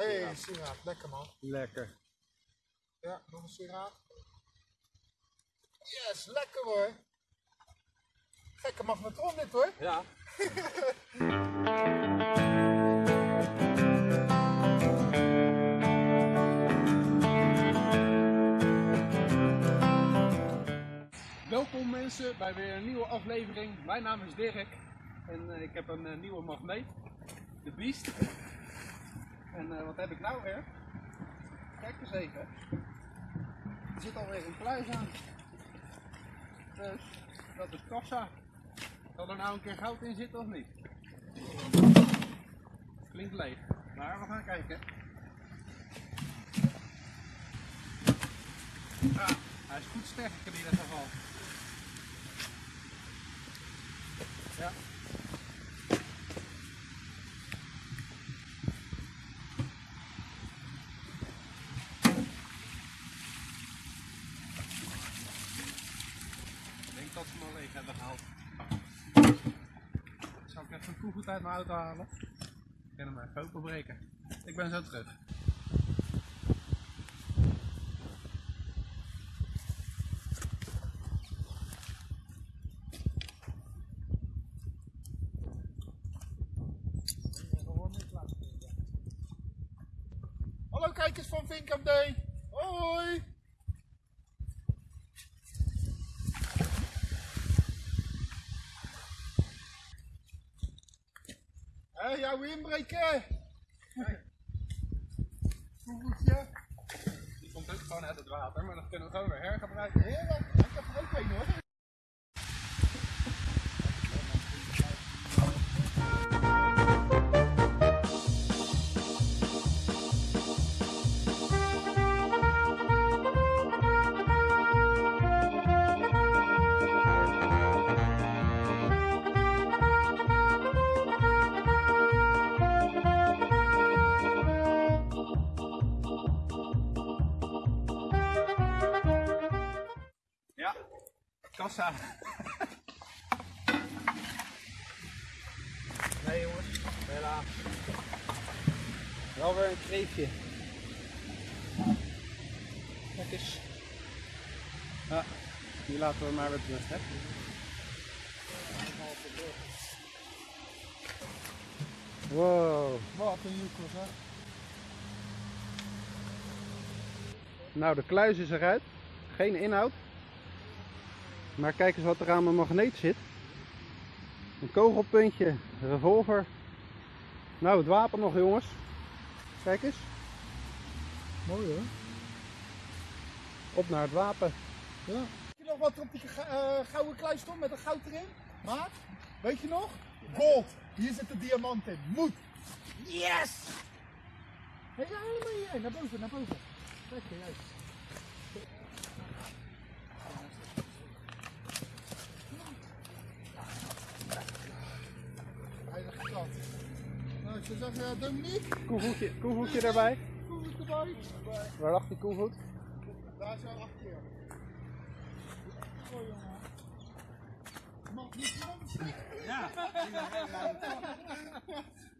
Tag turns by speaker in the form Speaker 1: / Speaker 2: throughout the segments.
Speaker 1: Hé, hey, sieraad, lekker man.
Speaker 2: Lekker.
Speaker 1: Ja, nog een sieraad. Yes, lekker hoor. Gekke magnetron dit hoor.
Speaker 2: Ja. Welkom mensen bij weer een nieuwe aflevering. Mijn naam is Dirk en eh, ik heb een eh, nieuwe magneet, de Beast. En eh, wat heb ik nou weer? Kijk eens even. Er zit alweer een pluis aan. Dus dat is kassa. Zal er nou een keer goud in zitten of niet? Klinkt leeg. Maar we gaan kijken. Ah, hij is goed sterk in ieder geval. Ja. Ik denk dat ze hem al leeg hebben gehaald. Zal koevoet uit mijn auto halen? Ik kan hem even openbreken. Ik ben zo terug.
Speaker 1: Hallo kijkers van Vinkam Day. Hoi. Jouw inbreken. Koevoetje.
Speaker 2: Die komt ook gewoon uit het water, maar dat kunnen we gewoon weer hergebruiken.
Speaker 1: Heerlijk. Ik heb er ook een hoor.
Speaker 2: Kassa. Nee jongens, helaas. Wel weer een kreefje. Kijk eens. Ja, die laten we maar weer terug, hè. Wow.
Speaker 1: Wat een joekels hè.
Speaker 2: Nou, de kluis is eruit. Geen inhoud. Maar kijk eens wat er aan mijn magneet zit. Een kogelpuntje, revolver. Nou, het wapen nog jongens. Kijk eens.
Speaker 1: Mooi hoor.
Speaker 2: Op naar het wapen.
Speaker 1: Ja. Weet je nog wat er op die eh, gouden kluis stond met een goud erin? Maar, weet je nog? Gold. Hier zit de diamant in. Moet. Yes! Hé, ja, helemaal hier. Naar boven, naar boven. Kijk, juist. Zou zeggen, eh, Dominique,
Speaker 2: Koevoetje, koevoetje erbij.
Speaker 1: het erbij?
Speaker 2: Waar lag die koevoet?
Speaker 1: Daar is al acht keer. Oh jongen. Magnetron.
Speaker 2: Ja.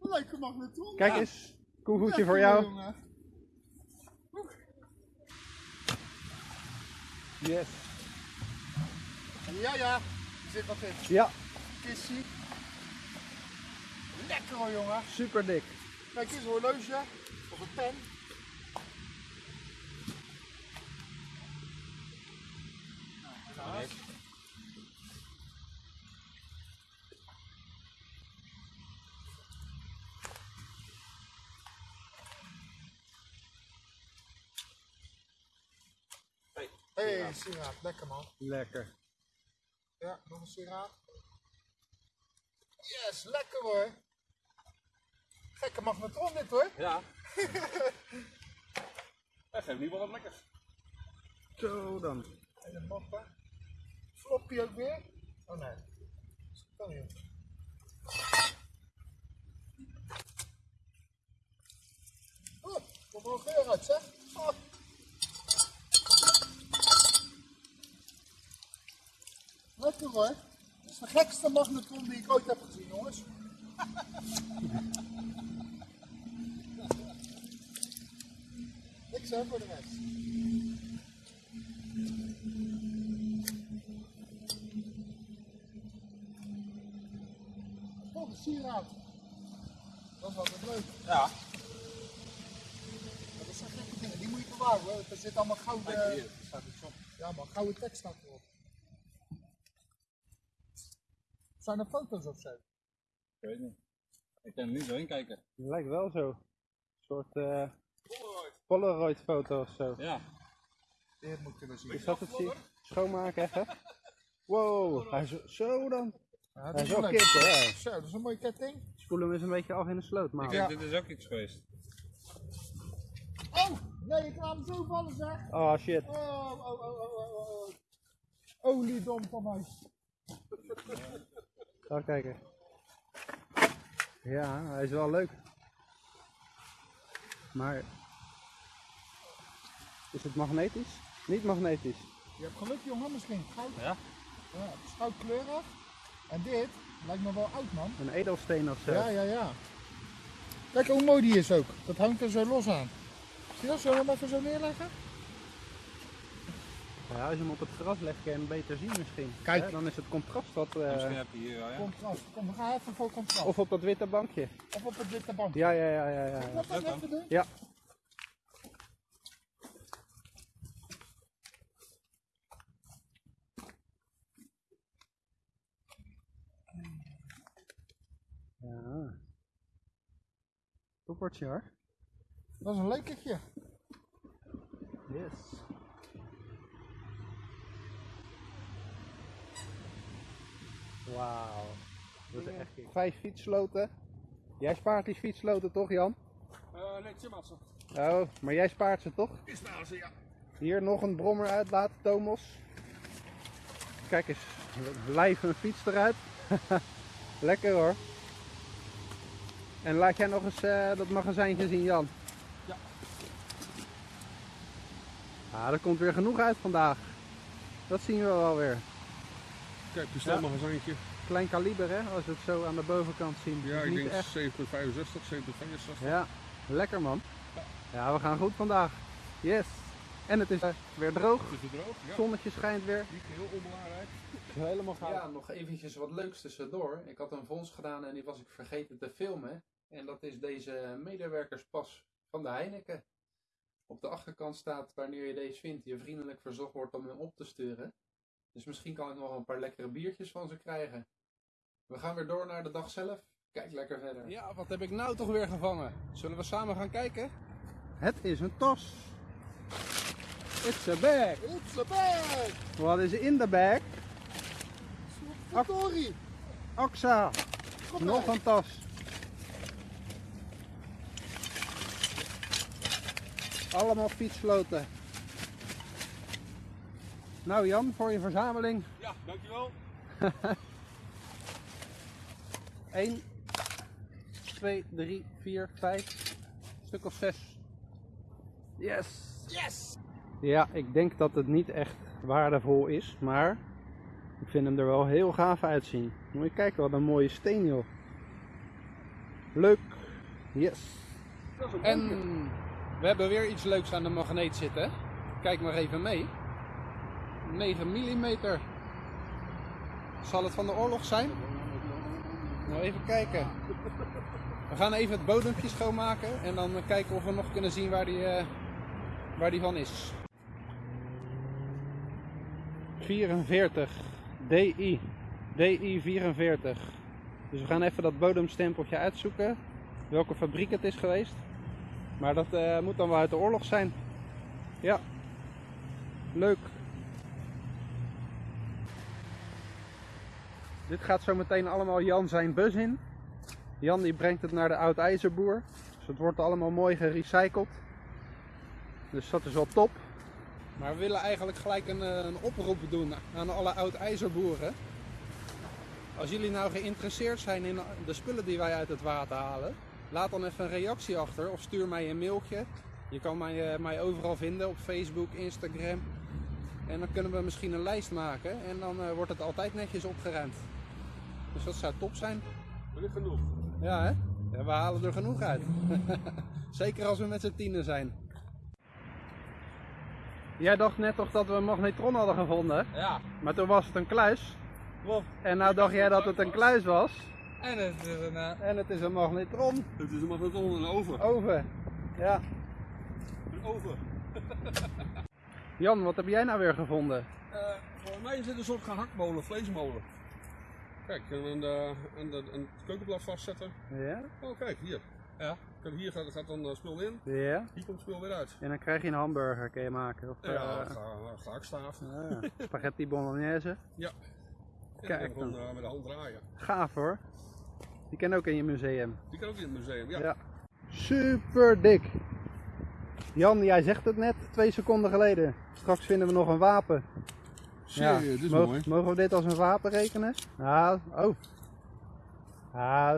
Speaker 1: Leuke magnetron.
Speaker 2: Kijk
Speaker 1: Ja.
Speaker 2: eens. Koevoetje voor jou. Yes.
Speaker 1: Ja, ja. Er zit wat in.
Speaker 2: Ja,
Speaker 1: Kissie. Lekker hoor, jongen.
Speaker 2: super dik.
Speaker 1: Kijk eens, een horloge. Of een pen. Nou.
Speaker 2: Hey.
Speaker 1: Hé, hey, sieraad. Lekker man.
Speaker 2: Lekker.
Speaker 1: Ja, nog een sieraad. Yes, lekker hoor. Gekke magnetron dit hoor.
Speaker 2: Ja. Dat geeft niet wel wat lekkers. Zo dan.
Speaker 1: En mappa. Floppy ook weer. Oh nee. Dat kan niet. Oh, komt er een geur uit zeg. Oh. Lekker hoor. Dat is de gekste magnetron die ik ooit heb gezien jongens. niks hè voor de rest. Oh, een sieraad. Dat is wel leuk.
Speaker 3: Ja.
Speaker 1: Dat zijn gekke dingen, die moet je bewaren hoor. Er zit allemaal gouden,
Speaker 3: hier, er staat op.
Speaker 1: ja, maar gouden tekst staat erop. Zijn er foto's of zo?
Speaker 3: Ik weet niet. Ik kan er niet doorheen kijken.
Speaker 2: Het lijkt wel zo. Een soort eh Polaroid foto of zo.
Speaker 3: Ja.
Speaker 1: Dit moet kunnen zien.
Speaker 2: Is dat het zie? Schoonmaken even. Wow, hij is zo dan.
Speaker 1: Ja,
Speaker 2: Hij
Speaker 1: dat
Speaker 2: is
Speaker 1: is
Speaker 2: wel
Speaker 1: leuk.
Speaker 2: kip hè.
Speaker 1: Zo, dat is een mooie ketting.
Speaker 2: Spoel hem eens een beetje af in de sloot, maar.
Speaker 1: Ja.
Speaker 3: Dit is ook iets geweest.
Speaker 1: Oh, nee, ik laat hem zo vallen zeg.
Speaker 2: Oh shit.
Speaker 1: Oh, oh, oh, oh, oh, oh, oh. Oliedom van mij.
Speaker 2: Ga kijken. Ja, hij is wel leuk. Maar. Is het magnetisch? Niet magnetisch.
Speaker 1: Je hebt geluk jongen, misschien goud.
Speaker 3: Ja?
Speaker 1: Ja, het is goudkleurig. En dit lijkt me wel oud man.
Speaker 2: Een edelsteen of zo.
Speaker 1: Ja, ja, ja. Kijk hoe mooi die is ook. Dat hangt er zo los aan. Zie je dat? Zullen we hem even zo neerleggen?
Speaker 2: Ja, als je hem op het gras legt, kan je hem beter zien misschien.
Speaker 1: Kijk.
Speaker 2: Hè, dan is het contrast wat. eh,
Speaker 3: Misschien heb je hier wel, ja.
Speaker 1: Contrast. Kom, we gaan even voor contrast. Of,
Speaker 2: Of op dat witte bankje.
Speaker 1: op het witte bank.
Speaker 2: Ja, ja, ja, ja. ja.
Speaker 1: Wat dat
Speaker 3: dat
Speaker 1: even doen?
Speaker 2: Ja. Ja. Toppertje hoor.
Speaker 1: Dat is een lekertje.
Speaker 2: Yes. Wauw. Dat is echt Vijf fietsloten. Jij spaart die fietsloten toch Jan?
Speaker 3: Eh, nee, Timmersen.
Speaker 2: Oh, maar jij spaart ze toch?
Speaker 1: Is nou zo, ja.
Speaker 2: Hier nog een brommer uitlaten, Tomos. Kijk eens, lijf een fiets eruit. Lekker hoor. En laat jij nog eens eh, dat magazijntje zien, Jan.
Speaker 3: Ja.
Speaker 2: Ah, er komt weer genoeg uit vandaag. Dat zien we wel weer.
Speaker 4: Kijk, bestelmagazijntje.
Speaker 2: Klein kaliber hè, als we het zo aan de bovenkant zien.
Speaker 4: Ja,
Speaker 2: is
Speaker 4: ik denk
Speaker 2: echt.
Speaker 4: 765, 765.
Speaker 2: Ja, lekker man. Ja, we gaan goed vandaag. Yes. En het is eh, weer droog.
Speaker 4: Is het droog? Ja.
Speaker 2: Zonnetje schijnt weer.
Speaker 4: Niet heel onbelangrijk.
Speaker 2: Helemaal gaaf. Ja, nog eventjes wat leuks tussendoor. Ik had een vondst gedaan en die was ik vergeten te filmen. En dat is deze medewerkerspas van de Heineken. Op de achterkant staat wanneer je deze vindt, je vriendelijk verzocht wordt om hem op te sturen. Dus misschien kan ik nog een paar lekkere biertjes van ze krijgen. We gaan weer door naar de dag zelf. Kijk lekker verder.
Speaker 3: Ja, wat heb ik nou toch weer gevangen? Zullen we samen gaan kijken?
Speaker 2: Het is een tas. It's a bag.
Speaker 1: It's a bag!
Speaker 2: Wat is in de bag? Oxa.
Speaker 1: Kom
Speaker 2: Nog een tas. Allemaal fietsloten. Nou Jan, voor je verzameling.
Speaker 4: Ja, dankjewel.
Speaker 2: 1, 2, 3, 4, 5, stuk of 6. Yes!
Speaker 1: Yes!
Speaker 2: Ja, ik denk dat het niet echt waardevol is, maar ik vind hem er wel heel gaaf uitzien. Moet je kijken, wat een mooie steen joh. Leuk. Yes.
Speaker 3: En we hebben weer iets leuks aan de magneet zitten. Kijk maar even mee. 9 mm. Zal het van de oorlog zijn? Nou, even kijken. We gaan even het bodempje schoonmaken en dan kijken of we nog kunnen zien waar die, eh, waar die van is.
Speaker 2: 44. DI. DI 44. Dus we gaan even dat bodemstempeltje uitzoeken. Welke fabriek het is geweest. Maar dat eh, moet dan wel uit de oorlog zijn. Ja. Leuk. Dit gaat zo meteen allemaal Jan zijn bus in. Jan die brengt het naar de oud ijzerboer. Dus het wordt allemaal mooi gerecycled. Dus dat is wel top.
Speaker 3: Maar we willen eigenlijk gelijk een, eh, een oproep doen aan alle oud-ijzerboeren. Als jullie nou geïnteresseerd zijn in de spullen die wij uit het water halen, laat dan even een reactie achter of stuur mij een mailtje. Je kan mij, eh, mij overal vinden op Facebook, Instagram. En dan kunnen we misschien een lijst maken en dan eh, wordt het altijd netjes opgeruimd. Dus dat zou top zijn.
Speaker 4: Ligt genoeg.
Speaker 3: Ja, hè? Ja, we halen er genoeg uit. Zeker als we met z'n tienen zijn.
Speaker 2: jij dacht net toch dat we een magnetron hadden gevonden?
Speaker 3: Ja,
Speaker 2: Maar toen was het een kluis.
Speaker 3: klopt.
Speaker 2: En nou dacht jij dat het een kluis was.
Speaker 3: En het is een... eh,
Speaker 2: En het is een magnetron.
Speaker 4: Het is een magnetron en een oven.
Speaker 2: Oven. Ja.
Speaker 4: Een oven.
Speaker 2: Jan, wat heb jij nou weer gevonden?
Speaker 4: Eh, volgens mij is dit een soort gehaktmolen, vleesmolen. Kijk, en een, eh, een, een, een keukenblad vastzetten.
Speaker 2: Ja?
Speaker 4: Oh, kijk, hier. Ja. Kijk, hier gaat, gaat dan spul in,
Speaker 2: Ja.
Speaker 4: hier komt spul weer uit.
Speaker 2: En dan krijg je een hamburger, kun je maken. Of
Speaker 4: Ja,
Speaker 2: eh,
Speaker 4: ga, gehaktstaaf.
Speaker 2: ja, spaghetti bolognese.
Speaker 4: Ja.
Speaker 2: Kijk
Speaker 4: dan gewoon eh, met de hand draaien.
Speaker 2: Gaaf hoor. Die ken ook in je museum.
Speaker 4: Die kan ook in het museum, ja.
Speaker 2: Ja. Super dik. Jan, jij zegt het net twee seconden geleden. Straks vinden we nog een wapen.
Speaker 4: Zie dit is
Speaker 2: mogen,
Speaker 4: mooi.
Speaker 2: mogen we dit als een wapen rekenen? Ah, oh. Ah,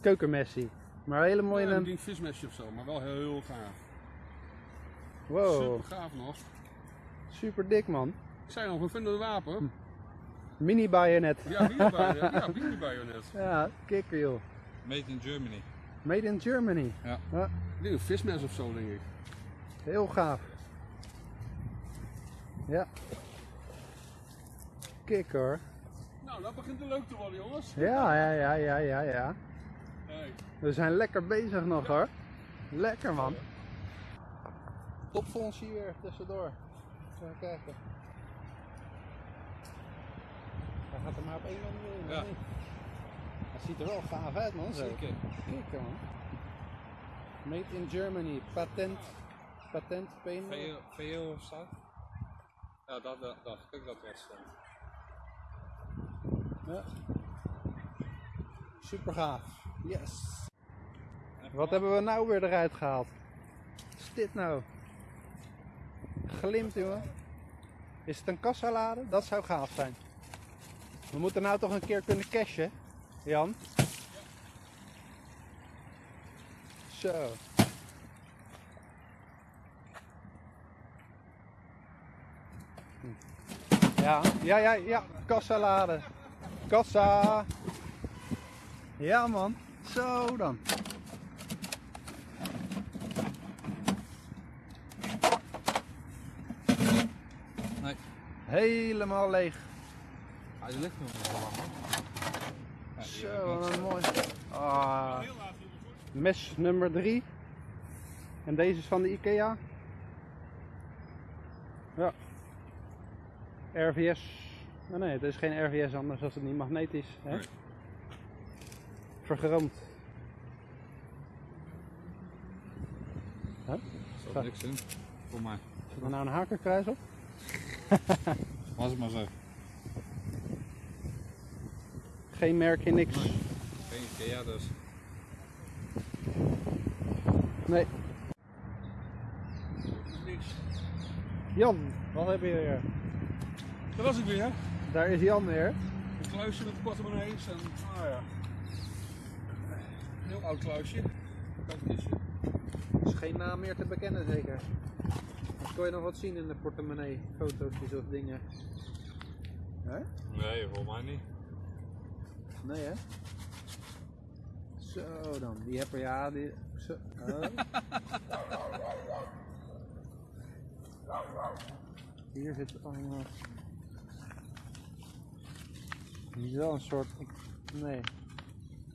Speaker 2: keukenmessie. Maar hele mooie.
Speaker 4: Ja,
Speaker 2: Ja,
Speaker 4: een ding vismesje of zo, maar wel heel gaaf.
Speaker 2: wow,
Speaker 4: Super gaaf nog.
Speaker 2: super dik man.
Speaker 4: Ik zei nog, we vinden een wapen.
Speaker 2: Mini bayonet.
Speaker 4: Ja, mini-bajonet. Ja, mini-bajonet.
Speaker 2: Ja, kikker joh.
Speaker 3: Made in Germany.
Speaker 2: Made in Germany.
Speaker 3: Ja.
Speaker 4: Denk een vismes of zo, denk ik.
Speaker 2: Heel gaaf. Ja. Kik hoor.
Speaker 4: Nou, dat begint er leuk te worden, jongens.
Speaker 2: Ja, ja, ja, ja, ja, ja.
Speaker 4: Hey.
Speaker 2: We zijn lekker bezig nog hoor. Lekker man. Topfonds hier tussendoor. Even kijken. Hij gaat er maar op één manier in.
Speaker 3: Ja.
Speaker 2: Hij ziet er wel gaaf uit man. Zo.
Speaker 3: Zeker.
Speaker 2: Kikker man. Made in Germany. Patent. Patent.
Speaker 3: VO, VO of zo? Ja, dat dat- dacht ik dat was stond.
Speaker 2: Ja. Super gaaf. Yes. Wat hebben we nou weer eruit gehaald? Wat is dit nou? Glimt jongen. Is het een kassalade? Dat zou gaaf zijn. We moeten nou toch een keer kunnen cashen, Jan? Zo. Ja, ja, ja, ja. Kassalade. Kassa. Ja man. Zo dan.
Speaker 3: Nee.
Speaker 2: Helemaal leeg.
Speaker 3: Hij ligt nog lang. Ja, heb
Speaker 2: Zo,
Speaker 3: ik niks.
Speaker 2: wat mooi. Ah. Mes nummer 3. En deze is van de IKEA. Ja. RVS. Oh nee, het is geen RVS anders als het niet magnetisch. Hè?
Speaker 4: Nee.
Speaker 2: Vergroomd.
Speaker 3: Er zat niks in. Voor mij.
Speaker 2: Zit er nou een hakerkruis op?
Speaker 3: Was het maar zo.
Speaker 2: Geen merkje, niks.
Speaker 3: Geen Ikea dus.
Speaker 2: Nee.
Speaker 4: Niks.
Speaker 2: Jan, wat heb je weer?
Speaker 4: Dat was ik weer.
Speaker 2: Daar is Jan weer.
Speaker 4: Een kluisje met portemonnees en, ah ja. Een heel oud kluisje. Kistje.
Speaker 2: is geen naam meer te bekennen zeker. Of kon je nog wat zien in de portemonnee? Foto's of dingen? Hè?
Speaker 3: Nee, volgens mij niet.
Speaker 2: Nee hè? Zo dan, die heb er ja, die... Zo. Oh. Hier zit allemaal... Is wel een soort... Nee.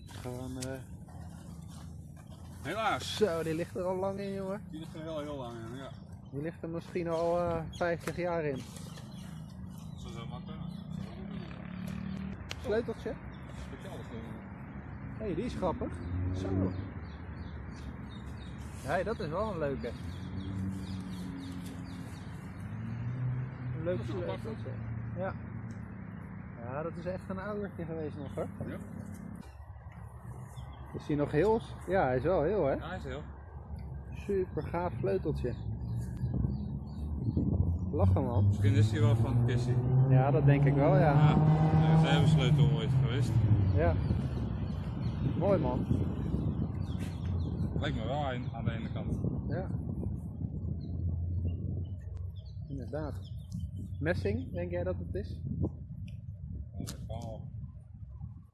Speaker 2: Gewoon... eh
Speaker 4: Helaas.
Speaker 2: Zo, die ligt er al lang in jongen.
Speaker 4: Die ligt er heel, heel lang in. Ja.
Speaker 2: Die ligt er misschien al eh 50 jaar in.
Speaker 3: Zo zou maar kunnen.
Speaker 2: Sleuteltje? Hé, hey, die is grappig. Zo. Hé, dat is wel een leuke. Een leuk
Speaker 4: Dat is wel
Speaker 2: sleuteltje. Ja. Ja, dat is echt een oudertje geweest nog hoor.
Speaker 4: Ja.
Speaker 2: Is die nog heel? Ja, hij is wel heel hè.
Speaker 3: Ja, hij is heel.
Speaker 2: Super gaaf sleuteltje. Lachen man.
Speaker 3: Misschien is hij wel van het kistje.
Speaker 2: Ja, dat denk ik wel ja.
Speaker 3: Ja, er is even sleutel ooit geweest.
Speaker 2: Ja. Mooi man.
Speaker 3: Lijkt me wel aan, aan de ene kant.
Speaker 2: Ja. Inderdaad. Messing, denk jij dat het is?
Speaker 3: Ja, dat kan wel.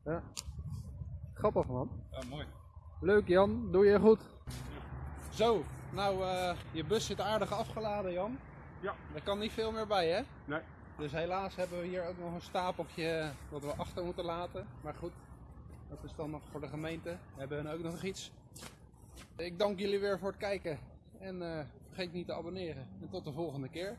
Speaker 2: Ja. Grappig man.
Speaker 3: Ja, mooi.
Speaker 2: Leuk Jan, doe je goed. Zo, nou eh, je bus zit aardig afgeladen Jan.
Speaker 4: Ja.
Speaker 2: Er kan niet veel meer bij, hè?
Speaker 4: Nee.
Speaker 2: Dus helaas hebben we hier ook nog een stapeltje wat we achter moeten laten. Maar goed, dat is dan nog voor de gemeente. We hebben hun ook nog iets. Ik dank jullie weer voor het kijken. En eh, vergeet niet te abonneren. En tot de volgende keer.